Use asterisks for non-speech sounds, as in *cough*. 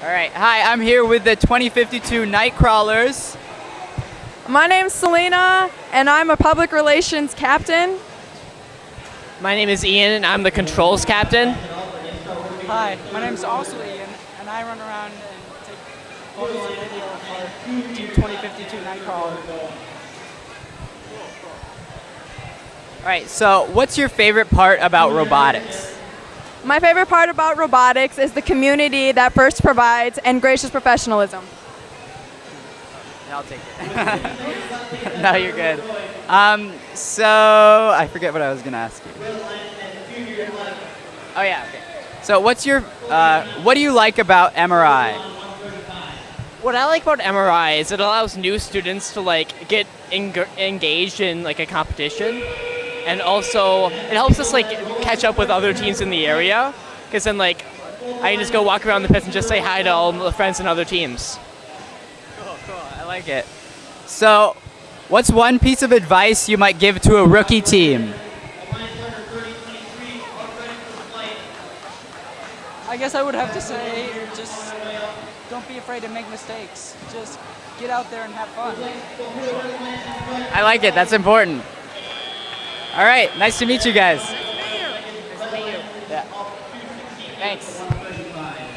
All right. Hi, I'm here with the 2052 KnightKrawlers. My name's Selena, and I'm a public relations captain. My name is Ian, and I'm the controls captain. Hi, my name is also Ian, and I run around and take photos and video for Team 2052 KnightKrawler. All right. So, what's your favorite part about robotics? My favorite part about robotics is the community that first provides and gracious professionalism. I'll take it. *laughs* no, you're good. Um, so I forget what I was gonna ask you. Oh yeah. Okay. So what's your uh, what do you like about MRI? What I like about MRI is it allows new students to like get engaged in like a competition, and also it helps us like catch up with other teams in the area. Because then like I can just go walk around the pits and just say hi to all the friends and other teams. Cool, cool. I like it. So, what's one piece of advice you might give to a rookie team? I guess I would have to say just don't be afraid to make mistakes. Just get out there and have fun. I like it. That's important. All right, nice to meet you guys. Nice to meet you. Nice to meet you. Yeah. Thanks.